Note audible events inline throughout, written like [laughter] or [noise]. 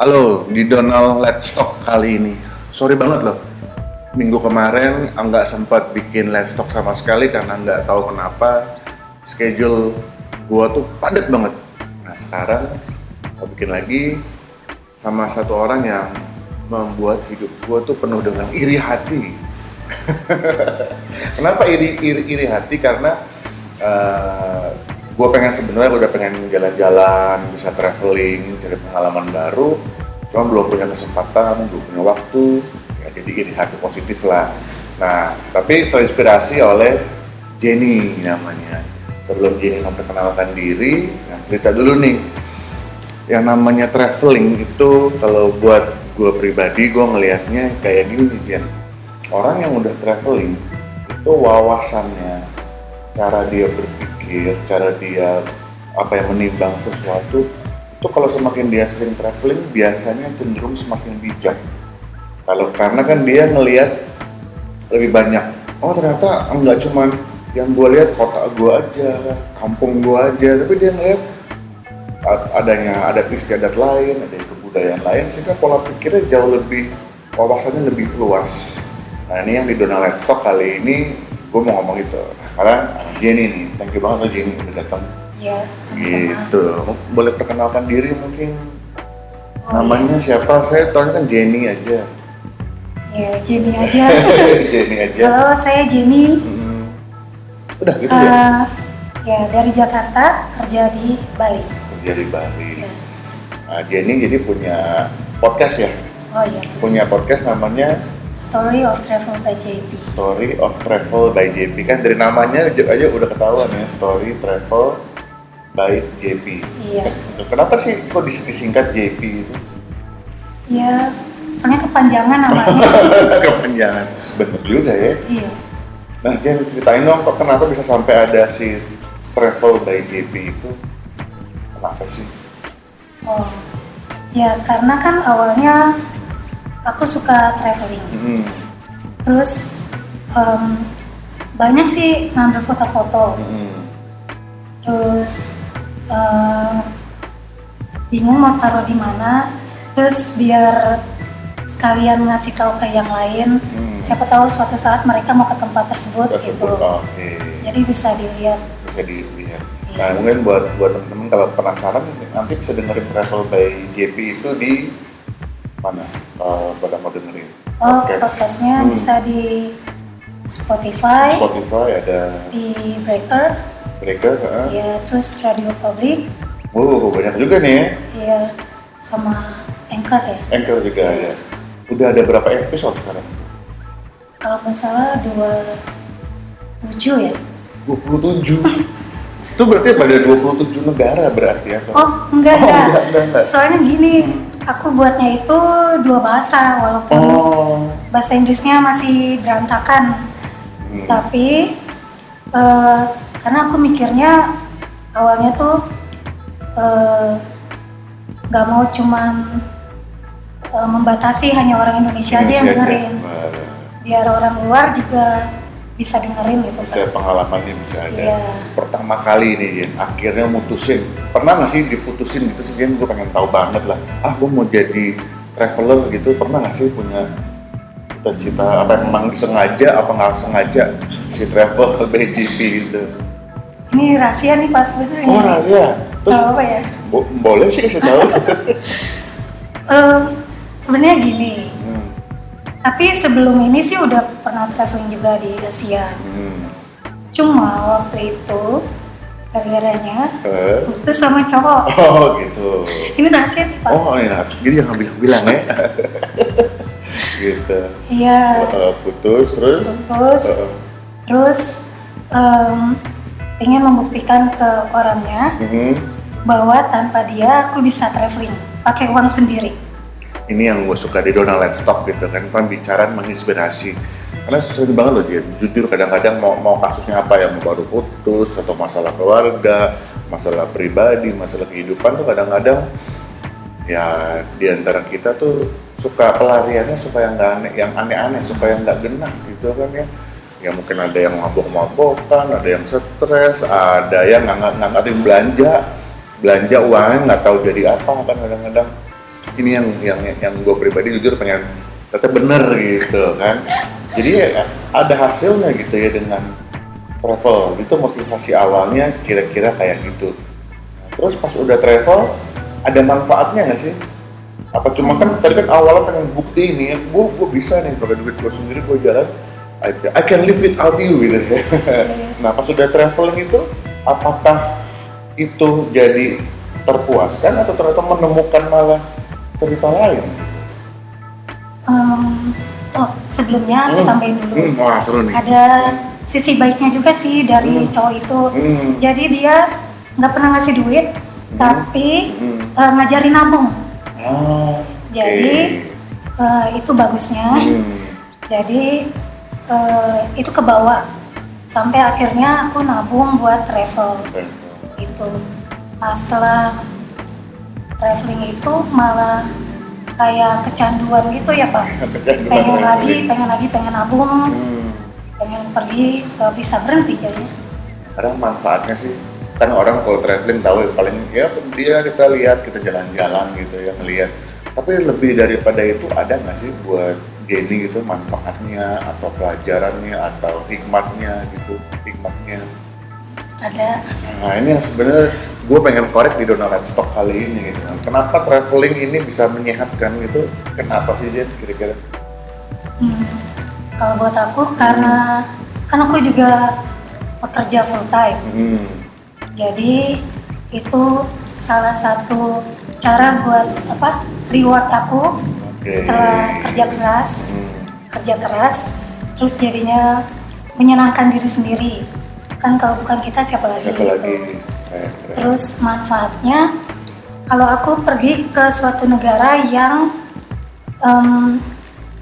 Halo, di Donald Let's Talk kali ini. Sorry banget loh, minggu kemarin nggak sempat bikin Let's Talk sama sekali karena nggak tahu kenapa schedule gua tuh padat banget. Nah sekarang mau bikin lagi sama satu orang yang membuat hidup gua tuh penuh dengan iri hati. [laughs] Kenapa iri, iri, iri hati? Karena uh, gue pengen sebenarnya udah pengen jalan-jalan bisa traveling cari pengalaman baru. Cuma belum punya kesempatan belum punya waktu. Ya jadi ini hati positif lah. Nah tapi terinspirasi oleh Jenny namanya. Sebelum Jenny memperkenalkan diri nah cerita dulu nih. Yang namanya traveling itu kalau buat gue pribadi gue ngelihatnya kayak gini nih Jen. Orang yang udah traveling itu wawasannya cara dia berpikir berpikir, cara dia apa yang menimbang sesuatu itu kalau semakin dia sering traveling biasanya cenderung semakin bijak. Kalau karena kan dia ngelihat lebih banyak. Oh ternyata enggak cuma yang gue lihat kota gue aja, kampung gue aja, tapi dia ngelihat adanya ada istiadat lain, ada kebudayaan lain sehingga pola pikirnya jauh lebih wawasannya lebih luas. Nah ini yang di Donald Stock kali ini gue mau ngomong itu. Nah, karena Jenny nih thank you banget loh Jenny udah datang. Iya, gitu. Boleh perkenalkan diri mungkin. Oh, namanya iya. siapa? Saya tahu kan Jenny aja. Ya Jenny aja. [laughs] Jenny aja. Halo saya Jenny. Hmm. udah gitu uh, ya ya dari Jakarta kerja di Bali. Kerja di Bali. Ya. nah, Jenny jadi punya podcast ya? Oh iya. Punya podcast namanya Story of Travel by JP. Story of Travel by JP kan dari namanya aja udah ketahuan ya Story Travel by JP. Iya. Gitu. Kenapa sih kok disingkat JP itu? Iya, soalnya kepanjangan namanya. [laughs] kepanjangan, bener juga ya. Iya. Nah, Jen ceritain dong kok kenapa bisa sampai ada si Travel by JP itu? Kenapa sih? Oh, ya karena kan awalnya aku suka traveling hmm. terus um, banyak sih ngambil foto-foto hmm. terus uh, bingung mau taruh di mana terus biar sekalian ngasih tahu ke yang lain hmm. siapa tahu suatu saat mereka mau ke tempat tersebut, tersebut gitu okay. jadi bisa dilihat bisa dilihat iya. nah mungkin buat buat teman-teman kalau penasaran nanti bisa dengerin travel by JP itu di mana uh, pada mau dengerin oh podcast. podcastnya hmm. bisa di Spotify Spotify ada di Breaker Breaker uh. ya terus Radio Public wow banyak juga nih ya iya sama Anchor ya Anchor juga ya. ada udah ada berapa episode sekarang kalau nggak salah dua tujuh ya dua puluh tujuh itu berarti pada 27 negara berarti ya? Oh, enggak, oh, enggak. enggak, enggak, enggak. Soalnya gini, hmm aku buatnya itu dua bahasa walaupun oh. bahasa Inggrisnya masih berantakan hmm. tapi uh, karena aku mikirnya awalnya tuh eh, nggak uh, mau cuman uh, membatasi hanya orang Indonesia, Indonesia aja yang dengerin biar orang luar juga bisa dengerin gitu bisa kan. pengalamannya bisa ada. Yeah. pertama kali ini Jen. Akhirnya mutusin. Pernah nggak sih diputusin gitu sih Jen? Gue pengen tahu banget lah. Ah gue mau jadi traveler gitu. Pernah nggak sih punya cita-cita? Apa yang memang sengaja apa nggak sengaja si travel [laughs] BGP gitu ini rahasia nih pas sebenarnya oh rahasia. Terus apa ya? bo boleh sih kasih tahu? [laughs] Um, sebenarnya gini tapi sebelum ini sih udah pernah traveling juga di Asia. Hmm. Cuma waktu itu gara-garanya uh. putus sama cowok. [laughs] Oh gitu. Ini rahasia nih Pak. Oh iya, jadi jangan bilang-bilang ya. [laughs] gitu. Iya. Uh, putus terus. Putus. Uh. Terus um, pengen membuktikan ke orangnya -hmm. bahwa tanpa dia aku bisa traveling pakai uang sendiri ini yang gue suka di Donald Talk gitu kan pembicaraan menginspirasi. Karena sering banget loh dia jujur kadang-kadang mau mau kasusnya apa ya mau baru putus atau masalah keluarga masalah pribadi masalah kehidupan tuh kadang-kadang ya di antara kita tuh suka pelariannya supaya nggak aneh yang aneh-aneh supaya nggak genah gitu kan ya. Ya mungkin ada yang mabok-mabokan ada yang stres ada yang nggak ngatin belanja belanja uangnya nggak tahu jadi apa kan kadang-kadang ini yang yang yang gue pribadi jujur pengen tetap bener gitu kan. Jadi ya, ada hasilnya gitu ya dengan travel. Itu motivasi awalnya kira-kira kayak gitu. Terus pas udah travel ada manfaatnya nggak sih? Apa cuma kan tadi kan awalnya pengen bukti ini ya gue gue bisa nih pakai duit gue sendiri gue jalan I, I can live without you gitu ya. Nah pas udah traveling itu apakah itu jadi terpuaskan atau ternyata menemukan malah cerita lain um, oh sebelumnya aku Hmm. tambahin dulu hmm, wah seru nih ada sisi baiknya juga sih dari Hmm. cowok itu hmm. jadi dia nggak pernah ngasih duit tapi hmm. eh, ngajarin nabung Ah, Jadi. Eh, itu bagusnya hmm. jadi eh, itu ke bawah sampai akhirnya aku nabung buat travel itu nah setelah traveling itu malah kayak kecanduan gitu ya pak? [laughs] Kecanduan pengen lagi traveling. pengen lagi pengen nabung. Hmm. pengen pergi nggak bisa berhenti jadinya. Kadang manfaatnya sih kan orang kalau traveling tahu ya, paling ya dia kita lihat kita jalan-jalan gitu ya ngelihat. Tapi lebih daripada itu ada nggak sih buat Jenny gitu manfaatnya atau pelajarannya atau hikmatnya gitu hikmatnya? Ada. Nah ini yang sebenarnya gue pengen korek di Donald Stock kali ini gitu kan kenapa traveling ini bisa menyehatkan gitu kenapa sih Jen kira-kira hmm, kalau buat aku karena kan aku juga pekerja full time hmm. Jadi itu salah satu cara buat apa reward aku oke setelah kerja keras, Hmm. kerja keras, terus jadinya menyenangkan diri sendiri. Kan kalau bukan kita siapa lagi? siapa gitu. lagi Keren, keren. Terus manfaatnya kalau aku pergi ke suatu negara yang em,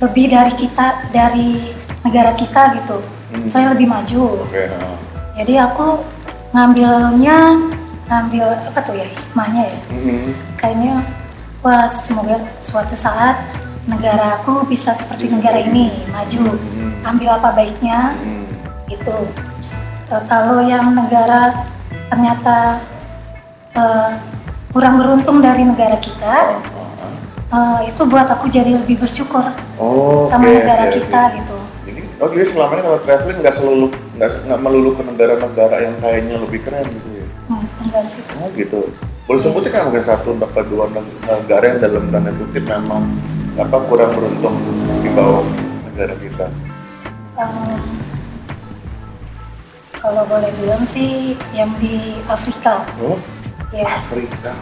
lebih dari kita dari negara kita gitu, Hmm. saya lebih maju. oke ah. Jadi aku ngambilnya ngambil apa tuh ya hikmahnya ya Hmm. kayaknya wah semoga suatu saat negara aku bisa seperti negara ini maju Hmm. ambil apa baiknya Hmm. itu Eh, kalau yang negara ternyata eh, kurang beruntung dari negara kita eh, itu buat aku jadi lebih bersyukur Oh, sama negara oke, kita oke. gitu Jadi, oh jadi selama ini kalau traveling nggak selalu nggak melulu ke negara-negara yang kayaknya lebih keren gitu ya? hmm, enggak sih Oh gitu. Boleh sebutin kan mungkin satu atau dua neg- negara yang dalam tanda kutip memang apa kurang beruntung di bawah negara kita. Em, kalau boleh bilang sih yang di Afrika Oh, ya Afrika.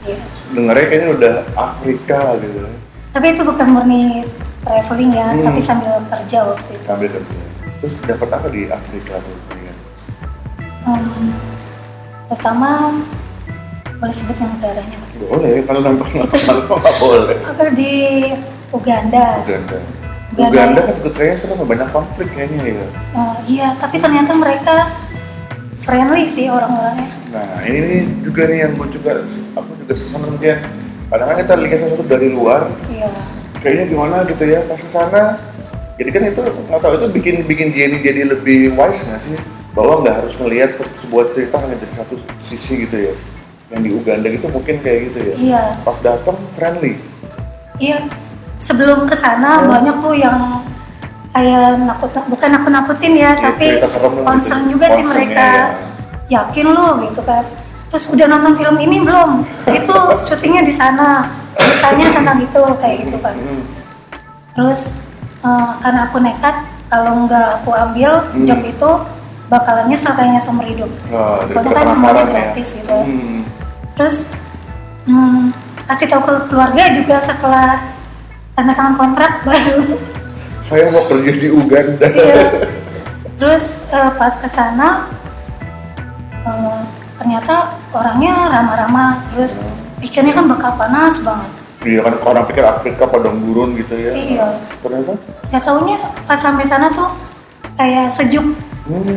ya Dengarnya kayaknya udah Afrika gitu. tapi itu bukan murni traveling ya Hmm. tapi sambil kerja waktu itu Ambil kerja. Terus dapat apa di Afrika tuh? Em, pertama boleh sebutin negaranya Pak? Boleh, [laughs] kalau nampak nggak boleh. aku di Uganda Uganda. Uganda. Uganda kan juga kayaknya serem banyak konflik kayaknya ya. Eh, iya tapi ternyata mereka friendly sih orang-orangnya Nah ini juga nih yang gue juga aku juga seneng dia. Kadang kan kita lihat sesuatu dari luar, iya kayaknya gimana gitu ya pas ke sana. Jadi kan itu nggak tahu itu bikin bikin Jenny jadi lebih wise nggak sih? Bahwa nggak harus ngelihat se- sebuah cerita hanya dari satu sisi gitu ya. Yang di Uganda gitu mungkin kayak gitu ya. iya Pas datang friendly. iya sebelum ke sana Hmm. banyak tuh yang kayak nakut bukan nakut nakutin ya Iya, tapi gitu. concern juga sih mereka ya. yakin lo gitu kan terus udah nonton film ini belum itu syutingnya di sana ceritanya tentang itu kayak gitu kan Hmm. terus eh, karena aku nekat kalau nggak aku ambil Hmm. job itu bakalan nyesel kayaknya seumur hidup Nah, Soalnya kan semuanya ya. gratis gitu ya. Hmm. terus hmm, kasih tahu ke keluarga juga setelah tanda tangan kontrak baru Saya mau kerja di Uganda. Iya. terus eh, pas ke sana eh, ternyata orangnya ramah-ramah terus pikirnya kan bakal panas banget Iya kan orang pikir Afrika padang gurun gitu ya. Iya. Ternyata. ya taunya pas sampai sana tuh kayak sejuk Hmm.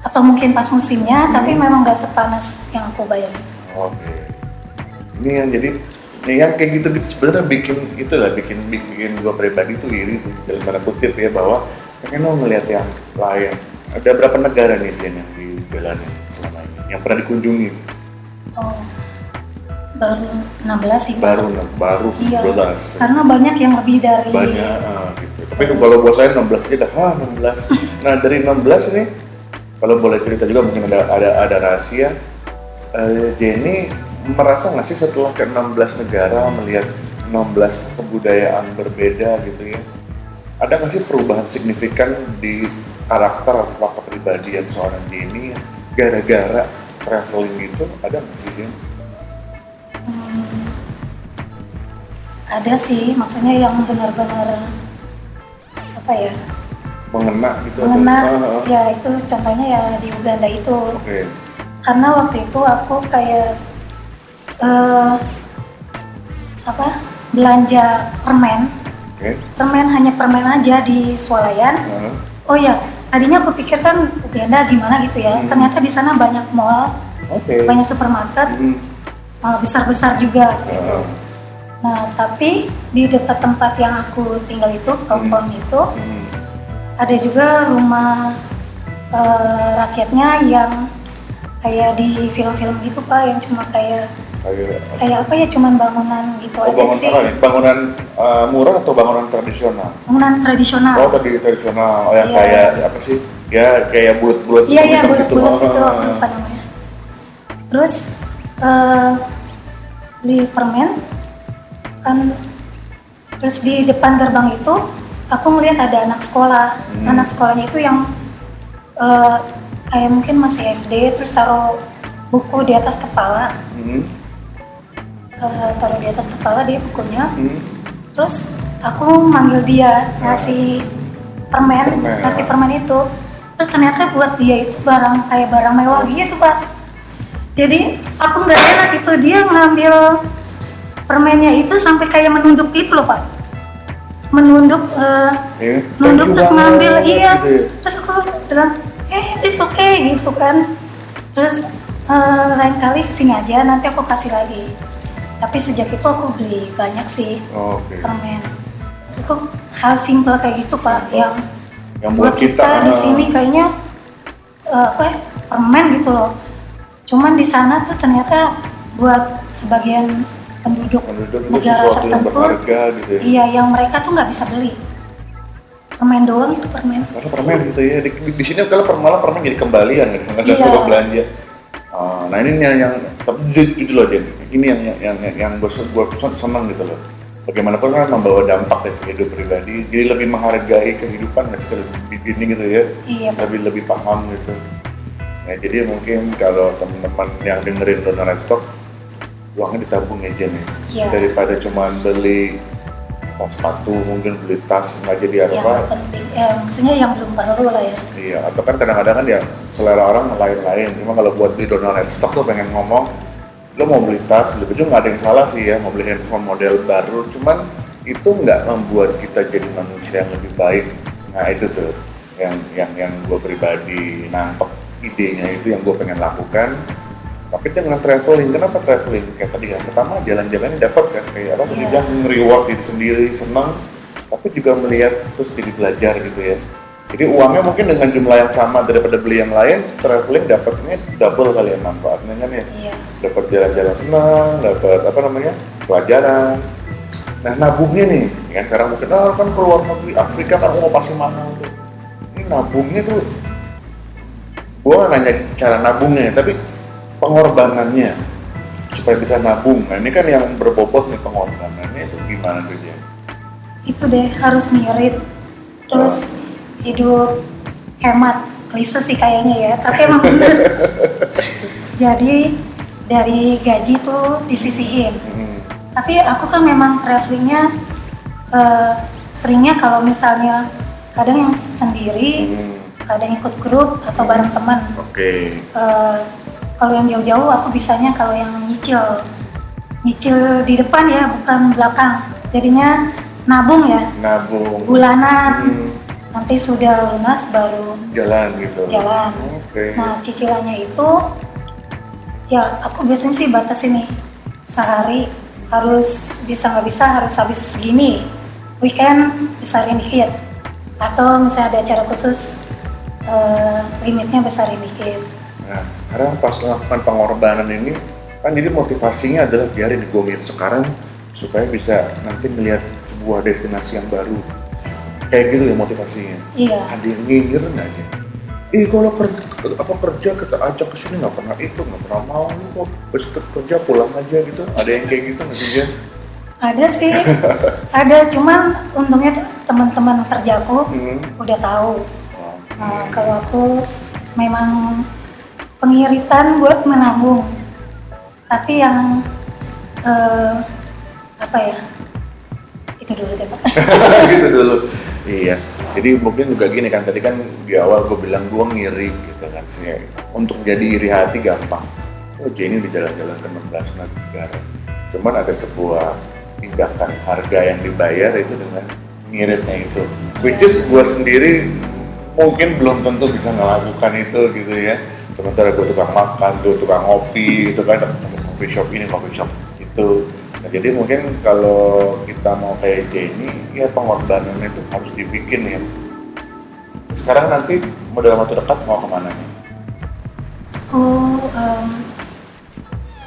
atau mungkin pas musimnya tapi Hmm. memang gak sepanas yang aku bayangin Oke. Ini yang jadi yang kayak gitu gitu sebenarnya bikin itu lah bikin bikin gua pribadi tuh iri tuh dalam tanda kutip ya bahwa pengen lo ngeliat yang lain. Ada berapa negara nih Jen yang dijalanin selama ini yang pernah dikunjungi? oh baru 16 sih baru baru Iya. 12 karena banyak yang lebih dari banyak ah, gitu tapi kalau buat saya 16 aja dah ah 16 [laughs] nah dari 16 ini kalau boleh cerita juga mungkin ada ada ada rahasia Eh, Jenny merasa nggak sih setelah ke 16 negara melihat 16 kebudayaan berbeda gitu ya? Ada nggak sih perubahan signifikan di karakter atau kepribadian seorang Jenny gara-gara traveling gitu ada nggak sih? Hmm, ada sih. Maksudnya yang benar-benar apa ya? Mengena gitu mengena. ya itu contohnya ya di Uganda itu. Oke. Karena waktu itu aku kayak eh, apa? Belanja permen. Oke. Permen hanya permen aja di swalayan. Ah, oh ya tadinya aku pikir kan Uganda gimana gitu ya. Hmm. ternyata di sana banyak mall oke. banyak supermarket Hmm, eh, besar-besar juga gitu. Ah, nah tapi di dekat tempat yang aku tinggal itu kampung itu hmm. ada juga rumah eh, rakyatnya yang kayak di film-film gitu pak yang cuma kayak kayak kayak apa ya cuman bangunan gitu Oh, aja bangunan sih apa nih? Bangunan uh, murah atau bangunan tradisional? bangunan tradisional Oh, tadi tradisional. Oh, yang Iya. kayak apa sih? Ya, kayak bulat-bulat iya iya bulat-bulat gitu. gitu Ah. aku lupa namanya terus eh, beli permen kan terus di depan gerbang itu aku ngeliat ada anak sekolah Hmm. anak sekolahnya itu yang eh, kayak mungkin masih SD terus taruh buku di atas kepala Hmm, eh, taruh di atas kepala dia bukunya hmm. terus aku manggil dia ngasih permen, Permen. ngasih permen itu terus ternyata buat dia itu barang kayak barang mewah gitu pak jadi aku nggak enak itu dia ngambil permennya itu sampai kayak menunduk gitu loh pak menunduk eh, Iya. nunduk Thank you terus ngambil iya gitu ya. terus aku bilang eh it's okay gitu kan terus eh, lain kali ke sini aja nanti aku kasih lagi tapi sejak itu aku beli banyak sih Oh, Oke. permen aku hal simpel kayak gitu pak yang Yang buat kita, di ah, sini kayaknya eh, apa ya, permen gitu loh cuman di sana tuh ternyata buat sebagian penduduk penduduk itu negara sesuatu yang tertentu, berharga gitu ya. iya yang mereka tuh nggak bisa beli permen doang itu permen Karena permen gitu ya. Di, di, di sini kalau per- malah permen jadi kembalian gitu. Nggak Iya. belanja. Ah, nah ini yang, yang tapi jujur, loh Jen. Ini yang yang yang, yang gue gue seneng gitu loh. Bagaimanapun kan membawa dampak ya ke hidup pribadi. Jadi lebih menghargai kehidupan nggak sih di sini gitu ya. iya lebih lebih paham gitu. Nah, jadi mungkin kalau teman-teman yang dengerin donor stock uangnya ditabung aja nih Iya. daripada cuma beli apa, sepatu mungkin beli tas nggak jadi yang apa nggak penting. Eh, maksudnya yang belum perlu lah ya. Iya atau kan kadang-kadang kan ya selera orang lain-lain. Cuma kalau buat beli donor stock tuh pengen ngomong lo mau beli tas beli baju nggak ada yang salah sih ya mau beli handphone model baru. Cuman itu nggak membuat kita jadi manusia yang lebih baik. Nah itu tuh yang yang yang gue pribadi nangkep idenya itu yang gue pengen lakukan tapi dengan traveling kenapa traveling? Kayak tadi kan pertama jalan-jalannya dapat kan kayak apa Iya. yang reward diri sendiri senang tapi juga melihat terus jadi belajar gitu ya. Jadi uangnya mungkin dengan jumlah yang sama daripada beli yang lain traveling dapatnya double kali ya manfaatnya kan ya. Iya. Dapat jalan-jalan senang dapat apa namanya pelajaran. Nah nabungnya nih ya kan sekarang mungkin ah kan keluar negeri Afrika kan mau pasti mahal tuh ini nabungnya tuh nggak nanya cara nabungnya tapi pengorbanannya supaya bisa nabung nah ini kan yang berbobot nih pengorbanannya itu gimana tuh Jen? itu deh harus ngirit terus hidup hemat klise sih kayaknya ya tapi emang bener [laughs] jadi dari gaji tuh disisihin Hmm. tapi aku kan memang travelingnya eh, seringnya kalau misalnya kadang yang sendiri Hmm. kadang ikut grup atau bareng teman Oke. Eh, kalau yang jauh-jauh aku bisanya kalau yang nyicil nyicil di depan ya bukan belakang jadinya nabung ya Nabung. bulanan Hmm. nanti sudah lunas baru Jalan gitu. Jalan. Oke. nah cicilannya itu ya aku biasanya sih batas ini sehari harus bisa nggak bisa harus habis segini weekend besarin dikit atau misalnya ada acara khusus eh, limitnya besarin dikit Nah, sekarang pas melakukan pengorbanan ini, kan jadi motivasinya adalah biarin gue ngirit sekarang supaya bisa nanti melihat sebuah destinasi yang baru. Kayak gitu ya motivasinya. Iya. Ada yang nyinyirin aja ih kalau kerja apa kerja kita ajak ke sini nggak pernah ikut nggak pernah mau kok habis kerja pulang aja gitu. Ada yang kayak gitu nggak sih Jen? ada sih. [laughs] Ada cuman untungnya teman-teman kerjaku Hmm. udah tahu. Oh, Nah, kalau aku memang pengiritan buat menabung. Tapi yang eh, apa ya? Itu dulu deh pak. [laughs] Gitu dulu. Iya. Jadi mungkin juga gini kan tadi kan di awal gue bilang gue ngiri gitu kan sih. Untuk jadi iri hati gampang. Oh Jenny di jalan-jalan ke 16 negara. Cuman ada sebuah tindakan harga yang dibayar itu dengan ngiritnya itu. Which is gue sendiri mungkin belum tentu bisa melakukan itu gitu ya sementara gue tukang makan, gue tukang ngopi gitu kan. Coffee shop ini, coffee shop itu. Nah, jadi mungkin kalau kita mau kayak Jenny, ya pengorbanan itu harus dibikin ya. Sekarang nanti mau dalam waktu dekat mau ke mana nih? aku em,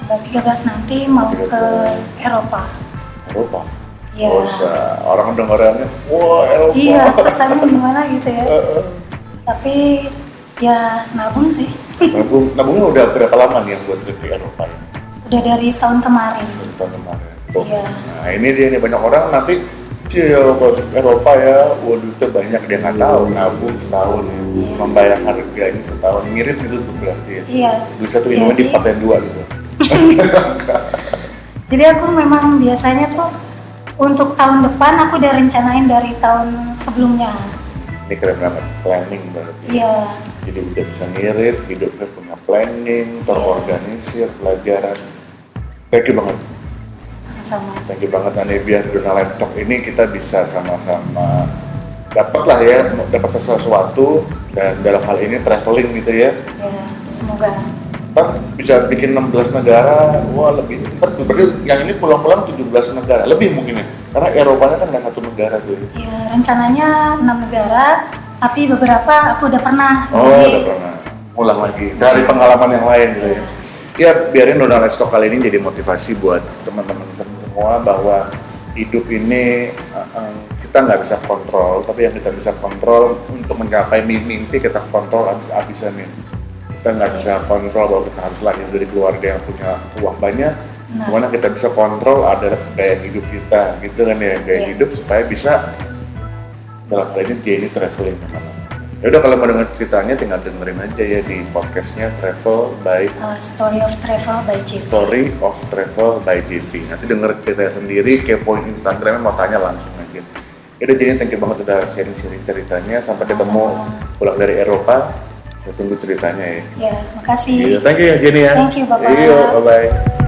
tanggal 13 nanti mau ke Eropa. Eropa. ya Oh, sa- orang dengarannya, wah Eropa. iya kesannya gimana gitu ya. [laughs] Tapi ya nabung sih Nabung, nabungnya udah berapa lama nih yang buat trip ke Eropa ini? udah dari tahun kemarin Dari tahun kemarin. Tuh. Iya. Nah ini dia nih banyak orang nanti Cie, kalau Eropa ya, waduh itu banyak dia nggak tahu nabung setahun ya, Iya. membayar harganya setahun ngirit gitu tuh berarti ya. iya Beli satu ini Jadi- dipakai dua gitu. [laughs] Jadi aku memang biasanya tuh untuk tahun depan aku udah rencanain dari tahun sebelumnya. Ini keren banget, planning berarti. Iya, Jadi udah bisa ngirit, hidupnya punya planning, terorganisir, pelajaran. Thank you banget, sama-sama. thank you banget Nani biar Dona Stock ini kita bisa sama-sama dapat lah ya, dapat sesuatu dan dalam hal ini traveling gitu ya. Ya, semoga. Ntar bisa bikin 16 negara, wah lebih. Ntar berarti yang ini pulang-pulang 17 negara, lebih mungkin ya. Karena Eropanya kan nggak satu negara tuh. ya. Ya, rencananya enam negara, tapi beberapa aku udah pernah. Oh, Jadi, udah pernah. Ulang lagi, cari pengalaman yang lain gitu ya. Ya, biarin Donald Stock kali ini jadi motivasi buat teman-teman semua bahwa hidup ini uh, uh, kita nggak bisa kontrol, tapi yang kita bisa kontrol untuk mencapai mimpi kita kontrol habis-habisan nih. Kita nggak bisa kontrol bahwa kita harus lahir dari keluarga yang punya uang banyak, Nah. Gimana kita bisa kontrol ada gaya hidup kita, gitu kan ya, gaya Iya. hidup supaya bisa dalam hal ini dia ini traveling ke mana. Ya udah kalau mau denger ceritanya tinggal dengerin aja ya di podcastnya Travel by uh, Story of Travel by JP. Story of Travel by JP. Nanti denger ceritanya sendiri, kepoin Instagramnya mau tanya langsung aja. Ya udah jadi thank you banget udah sharing-sharing ceritanya. Sampai ketemu pulang dari Eropa. Saya tunggu ceritanya ya. Ya, makasih. Iya, thank you ya Jenny ya. Thank you, Bapak. Iya, bye-bye.